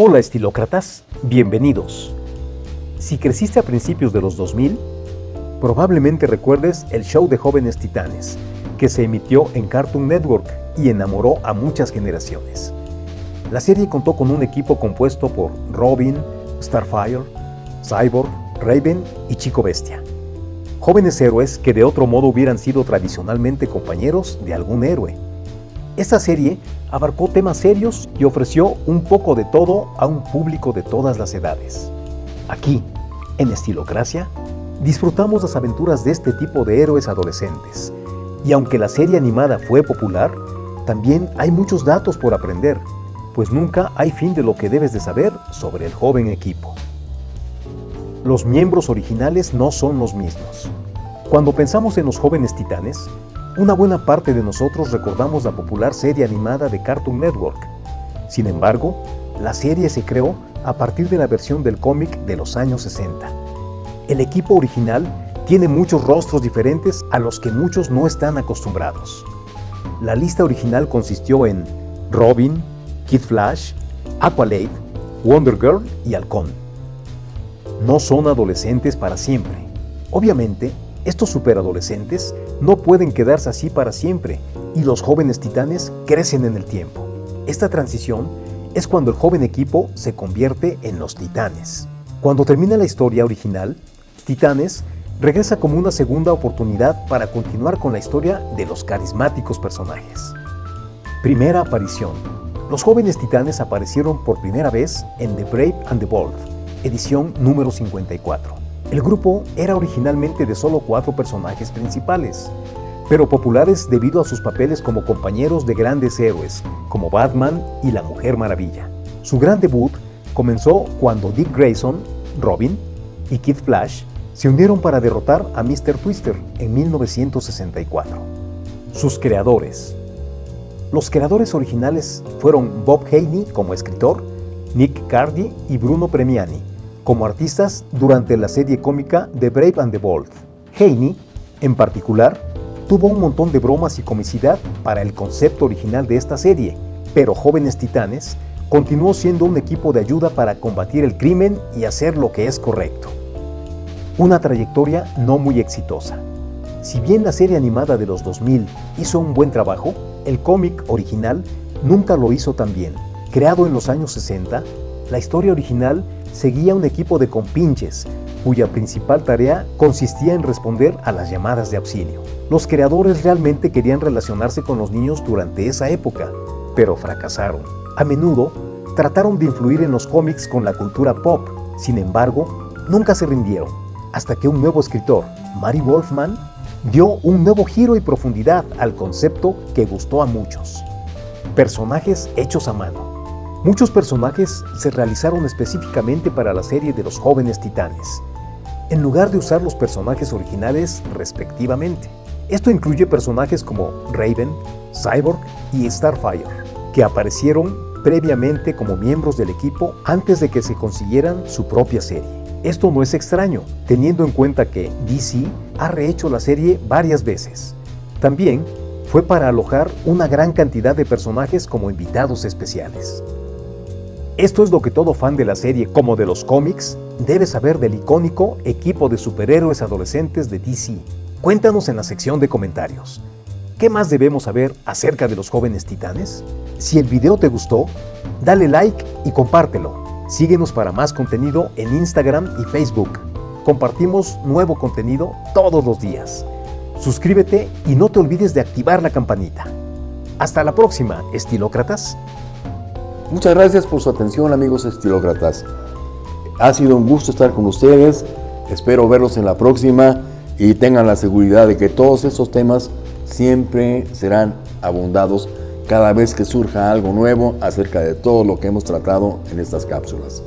Hola estilócratas, bienvenidos. Si creciste a principios de los 2000, probablemente recuerdes el show de jóvenes titanes, que se emitió en Cartoon Network y enamoró a muchas generaciones. La serie contó con un equipo compuesto por Robin, Starfire, Cyborg, Raven y Chico Bestia. Jóvenes héroes que de otro modo hubieran sido tradicionalmente compañeros de algún héroe. Esta serie abarcó temas serios y ofreció un poco de todo a un público de todas las edades. Aquí, en Estilocracia, disfrutamos las aventuras de este tipo de héroes adolescentes. Y aunque la serie animada fue popular, también hay muchos datos por aprender, pues nunca hay fin de lo que debes de saber sobre el joven equipo. Los miembros originales no son los mismos. Cuando pensamos en los jóvenes titanes, una buena parte de nosotros recordamos la popular serie animada de Cartoon Network. Sin embargo, la serie se creó a partir de la versión del cómic de los años 60. El equipo original tiene muchos rostros diferentes a los que muchos no están acostumbrados. La lista original consistió en Robin, Kid Flash, Aqualade, Wonder Girl y Halcón. No son adolescentes para siempre. Obviamente, estos superadolescentes no pueden quedarse así para siempre y los jóvenes titanes crecen en el tiempo. Esta transición es cuando el joven equipo se convierte en los titanes. Cuando termina la historia original, Titanes regresa como una segunda oportunidad para continuar con la historia de los carismáticos personajes. Primera aparición. Los jóvenes titanes aparecieron por primera vez en The Brave and the Bold, edición número 54. El grupo era originalmente de solo cuatro personajes principales, pero populares debido a sus papeles como compañeros de grandes héroes, como Batman y la Mujer Maravilla. Su gran debut comenzó cuando Dick Grayson, Robin y Kid Flash se unieron para derrotar a Mr. Twister en 1964. Sus creadores. Los creadores originales fueron Bob Haney como escritor, Nick Cardy y Bruno Premiani, como artistas durante la serie cómica The Brave and the Bold. Haney, en particular, tuvo un montón de bromas y comicidad para el concepto original de esta serie, pero Jóvenes Titanes continuó siendo un equipo de ayuda para combatir el crimen y hacer lo que es correcto. Una trayectoria no muy exitosa. Si bien la serie animada de los 2000 hizo un buen trabajo, el cómic original nunca lo hizo tan bien. Creado en los años 60, la historia original seguía un equipo de compinches, cuya principal tarea consistía en responder a las llamadas de auxilio. Los creadores realmente querían relacionarse con los niños durante esa época, pero fracasaron. A menudo trataron de influir en los cómics con la cultura pop, sin embargo, nunca se rindieron, hasta que un nuevo escritor, Mary Wolfman, dio un nuevo giro y profundidad al concepto que gustó a muchos. Personajes hechos a mano. Muchos personajes se realizaron específicamente para la serie de los jóvenes titanes, en lugar de usar los personajes originales respectivamente. Esto incluye personajes como Raven, Cyborg y Starfire, que aparecieron previamente como miembros del equipo antes de que se consiguieran su propia serie. Esto no es extraño, teniendo en cuenta que DC ha rehecho la serie varias veces. También fue para alojar una gran cantidad de personajes como invitados especiales. Esto es lo que todo fan de la serie como de los cómics debe saber del icónico equipo de superhéroes adolescentes de DC. Cuéntanos en la sección de comentarios. ¿Qué más debemos saber acerca de los jóvenes titanes? Si el video te gustó, dale like y compártelo. Síguenos para más contenido en Instagram y Facebook. Compartimos nuevo contenido todos los días. Suscríbete y no te olvides de activar la campanita. Hasta la próxima, estilócratas. Muchas gracias por su atención amigos estilócratas. Ha sido un gusto estar con ustedes. Espero verlos en la próxima y tengan la seguridad de que todos estos temas siempre serán abundados cada vez que surja algo nuevo acerca de todo lo que hemos tratado en estas cápsulas.